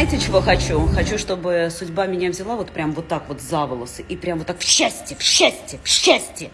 Знаете, чего хочу? Хочу, чтобы судьба меня взяла вот прям вот так вот за волосы и прям вот так в счастье, в счастье, в счастье.